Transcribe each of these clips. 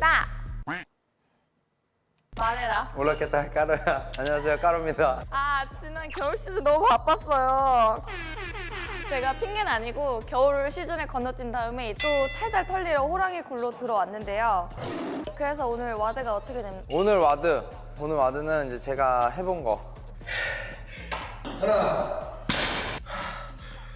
뜸입니다. 말해라. 몰랐겠다 까르야 안녕하세요 까르입니다 아 지난 겨울 시즌 너무 바빴어요. 제가 핑계는 아니고 겨울 시즌에 건너뛴 다음에 또 탈탈 털리러 호랑이 굴로 들어왔는데요. 그래서 오늘 WOD가 어떻게 됩니까? 오늘 WOD 오늘 WOD는 이제 제가 해본 거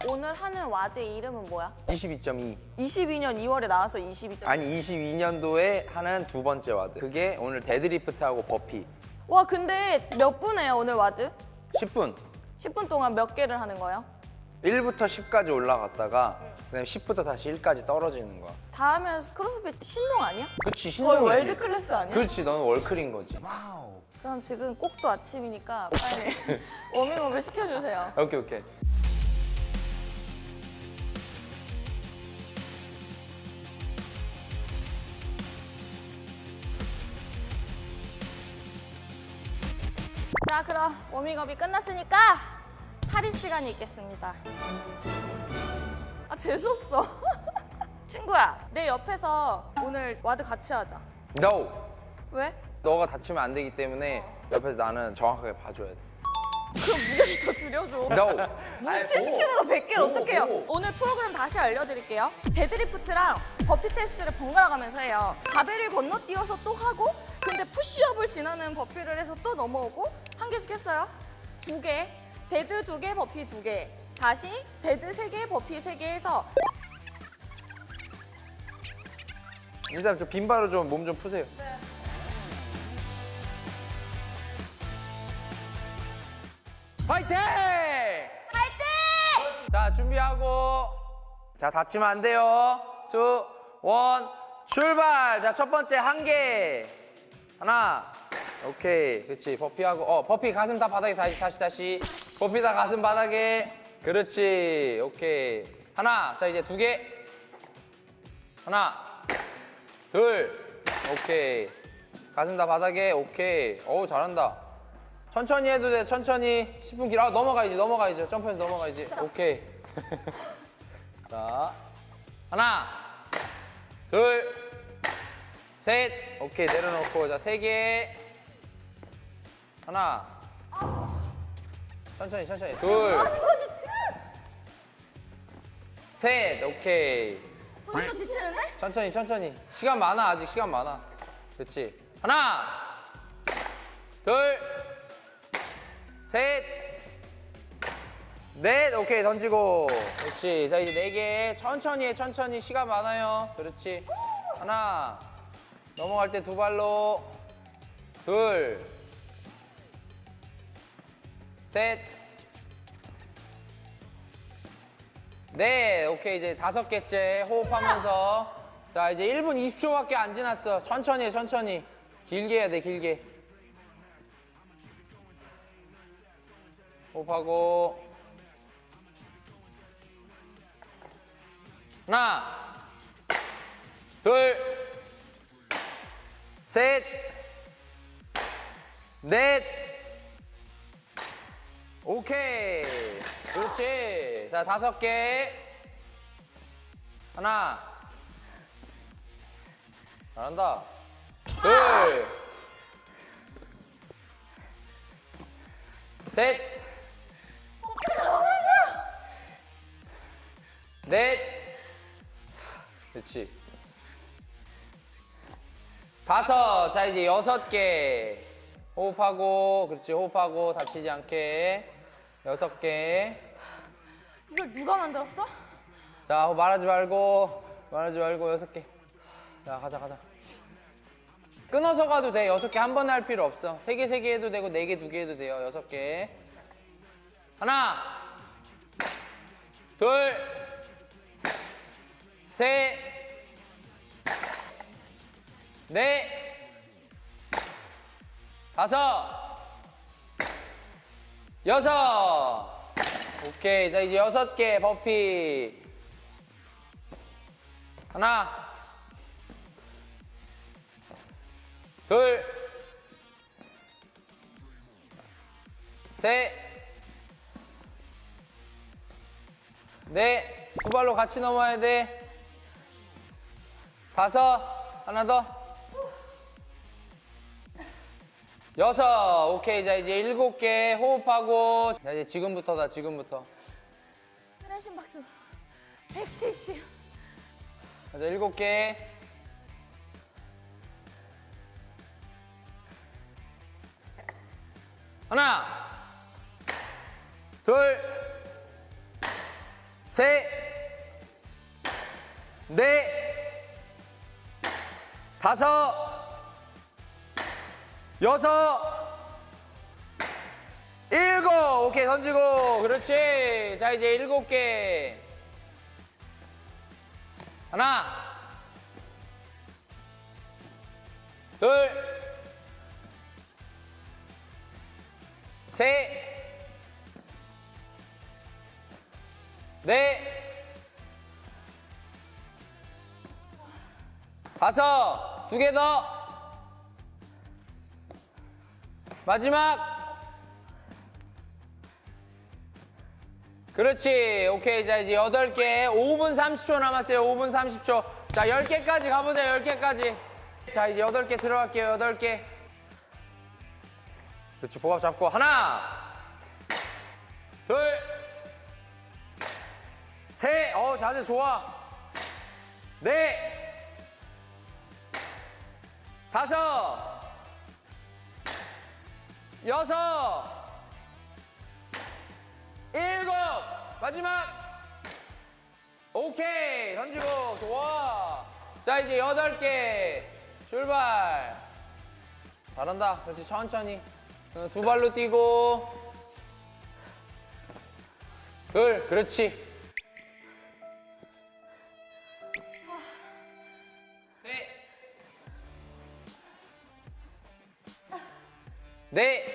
오늘 하는 WOD의 이름은 뭐야? 22.2 22년 2월에 나와서 22점. 아니 22년도에 하는 두 번째 WOD 그게 오늘 deadlift하고 burpee 와 근데 몇 분해요 오늘 WOD? 10분 10분 동안 몇 개를 하는 거예요? 1부터 10까지 올라갔다가 그다음에 10부터 다시 1까지 떨어지는 거야 다 하면 크로스핏 신동 아니야? 그치 거의 신동이지 world class 아니야? 그렇지 너는 월클인 거지 그럼 지금 꼭도 아침이니까 빨리 워밍업을 시켜주세요. 오케이 오케이 자 그럼 워밍업이 끝났으니까 탈의 시간이 있겠습니다. 아 재수없어. 친구야 내 옆에서 오늘 WOD 같이 하자. No 왜? 너가 다치면 안 되기 때문에 옆에서 나는 정확하게 봐줘야 돼 그럼 무게를 더 줄여줘. No 무게 70kg로 100개를 어떻게 해요? 오늘 프로그램 다시 알려드릴게요. deadlift랑 burpee 테스트를 번갈아 가면서 해요. 바벨을 건너뛰어서 또 하고 근데 push-up을 지나는 버피를 해서 또 넘어오고 한 개씩 했어요. 두 개, dead 두 개, 버피 두 개. 다시 dead 세 개, 버피 세 개 해서 일단 저 빈바로 좀 몸 좀 푸세요 파이팅! 파이팅! 자 준비하고 자 다치면 안 돼요 Two, one, 출발 자 첫 번째 한 개 하나. 오케이. 그렇지 버피하고 어 버피 가슴 다 바닥에 다시 다시 다시. 버피 다 가슴 바닥에. 그렇지. 오케이. 하나. 자 이제 두 개. 하나. 둘. 오케이. 가슴 다 바닥에. 오케이. 어우 잘한다. 천천히 해도 돼. 천천히. 10분 길어 아, 넘어가야지. 넘어가야지. 점프해서 넘어가야지. 오케이. 자. 하나. 둘 셋. 오케이 내려놓고. 자 세 개. 하나. 천천히 천천히. 둘 셋. 오케이. 벌써 지치는데? 천천히 천천히. 시간 많아 아직 시간 많아. 그렇지 하나. 둘 셋 넷. 오케이 던지고. 그렇지 자 이제 네 개. 천천히 해 천천히. 시간 많아요. 그렇지? 하나 넘어갈 때 두 발로. 둘 셋. 네, 오케이. 이제 다섯 개째 호흡하면서. 자 이제 1분 20초밖에 안 지났어. 천천히 해, 천천히. 길게 해야 돼, 길게. 호흡하고. 하나, 둘, 셋, 넷. 오케이. 그렇지. 자, 다섯 개. 하나. 잘한다. 둘. 셋. 넷. 그렇지. 다섯. 자, 이제 여섯 개. 호흡하고, 그렇지. 호흡하고, 다치지 않게. 여섯 개. 이걸 누가 만들었어? 자, 말하지 말고, 말하지 말고, 여섯 개. 자, 가자, 가자. 끊어서 가도 돼. 여섯 개 한 번에 할 필요 없어. 세 개, 세 개 해도 되고, 네 개, 두 개 해도 돼요. 여섯 개. 하나, 둘, 셋, 넷, 다섯, 여섯. 오케이. 자, 이제 여섯 개 버피. 하나. 둘. 셋. 넷. 두 발로 같이 넘어야 돼. 다섯. 하나 더. 여섯. 오케이. 자, 이제 일곱 개 호흡하고. 자, 이제 지금부터다, 지금부터. 흔한 심박수 170. 자, 일곱 개. 하나, 둘, 셋, 넷, 다섯, 여섯, 일곱. 오케이, 던지고. 그렇지. 자, 이제 일곱 개. 하나, 둘, 셋, 넷, 다섯, 두 개 더. 마지막. 그렇지. 오케이. 자, 이제 여덟 개 5분 30초 남았어요. 5분 30초. 자, 10개까지 가보자. 10개까지. 자, 이제 여덟 개 들어갈게요. 여덟 개 그렇지. 복압 잡고. 하나, 둘, 셋. 어, 자세 좋아. 넷, 다섯, 여섯, 일곱 마지막. 오케이 던지고 좋아. 자 이제 여덟 개 출발. 잘한다. 그렇지 천천히. 어, 두 발로 뛰고. 둘 그렇지 셋넷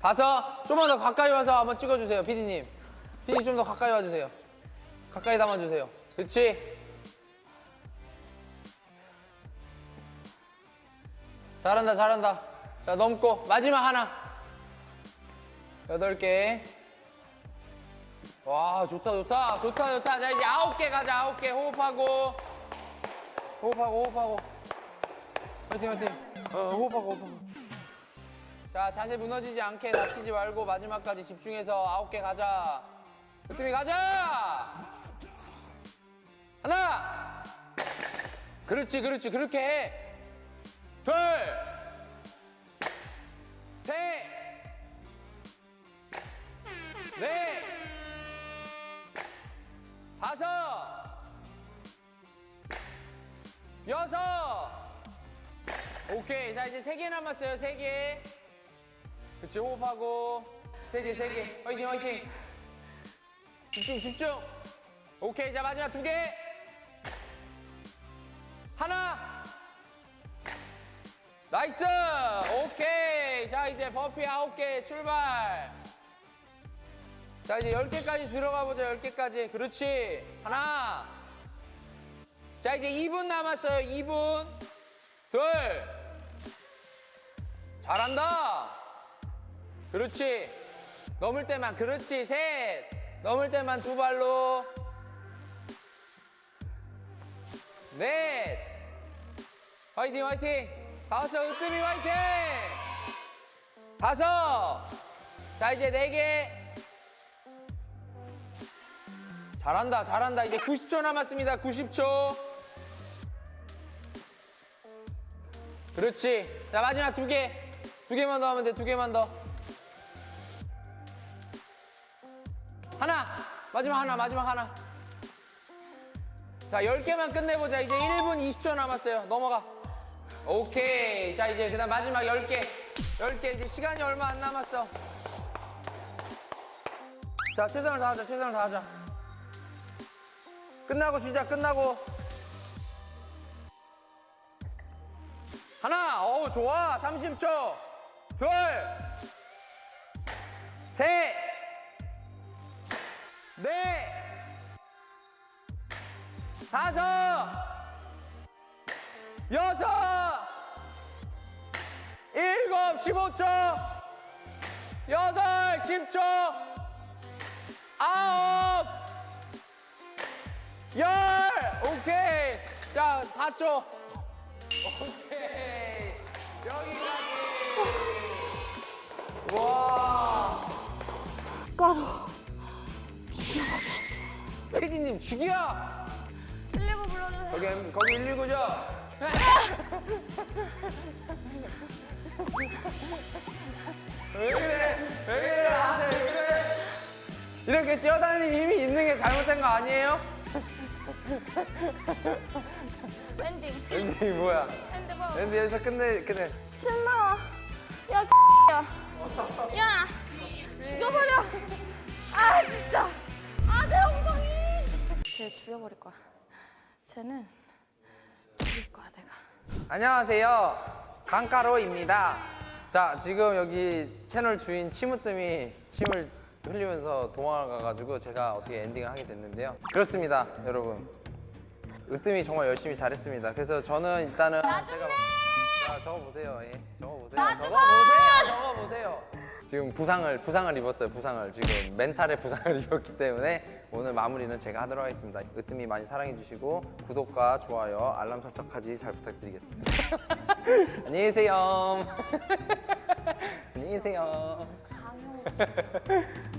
다섯 좀만 더 가까이 와서 한번 찍어주세요 피디님. 피디님 좀더 가까이 와주세요. 가까이 담아주세요. 그렇지 잘한다 잘한다. 자 넘고. 마지막 하나. 여덟 개 와 좋다 좋다. 좋다 좋다. 자 이제 아홉 개 가자. 아홉 개 호흡하고 호흡하고 호흡하고. 화이팅 화이팅. 어. 호흡하고 호흡하고. 자 자세 무너지지 않게 다치지 말고 마지막까지 집중해서 아홉 개 가자. 으뜸이 가자! 하나! 그렇지 그렇지. 그렇게 해둘셋 여섯. 오케이. 자 이제 세 개 남았어요. 세 개. 그치 호흡하고. 세 개 세 개. 화이팅 화이팅. 집중 집중. 오케이. 자 마지막 두 개. 하나. Nice. 오케이. 자 이제 버피 아홉 개 출발. 자 이제 열 개까지 들어가 보자. 열 개까지. 그렇지. 하나 자 이제 2분 남았어요 2분 둘 잘한다 그렇지. 넘을 때만, 그렇지. 셋. 넘을 때만 두 발로. 넷. 화이팅, 화이팅. 다섯, 으뜸이 화이팅. 다섯. 자, 이제 네 개. 잘한다, 잘한다. 이제 90초 남았습니다. 90초. 그렇지. 자, 마지막 두 개. 두 개만 더 하면 돼, 두 개만 더. 하나. 마지막 하나 마지막 하나. 자 10개만 끝내보자. 이제 1분 20초 남았어요. 넘어가. 오케이. 자 이제 그 다음 마지막 10개. 10개 이제 시간이 얼마 안 남았어. 자 최선을 다하자 최선을 다하자. 끝나고 쉬자 끝나고 하나 어우 좋아 30초 둘 셋 넷, 다섯, 여섯, 일곱, 십오 초 여덟, 십초 아홉, 오케이. 자, 4초. 오케이. 여기까지. 와. 가루. 피디님 죽여. 119 불러주세요. 거기 거기 119죠? 왜 그래? 왜 그래? 나한테 왜 그래? 이렇게 뛰어다니는 힘이 있는 게 잘못된 거 아니에요? 엔딩. 랜디 뭐야? 핸드폰. 랜디 여기서 끝내 끝내. 신나와. 야, 야. 야, 죽여버려. 아, 진짜. 아, 내 엉덩이. 쟤 죽여버릴 거야. 쟤는 죽일 거야, 내가. 안녕하세요. 강가로입니다. 자, 지금 여기 채널 주인 치무뜸이 침을 흘리면서 도망가가지고 제가 어떻게 엔딩을 하게 됐는데요. 그렇습니다, 여러분. 으뜸이 정말 열심히 잘했습니다. 그래서 저는 일단은 나중에! 자, 적어보세요. 예, 적어보세요. 나중에! 적어보세요. 적어보세요. 지금 부상을 부상을 입었어요. 부상을 지금 멘탈에 부상을 입었기 때문에 오늘 마무리는 제가 하도록 하겠습니다. 으뜸이 많이 사랑해 주시고 구독과 좋아요, 알람 설정까지 잘 부탁드리겠습니다. 안녕히 계세요. 안녕히 계세요. 강형.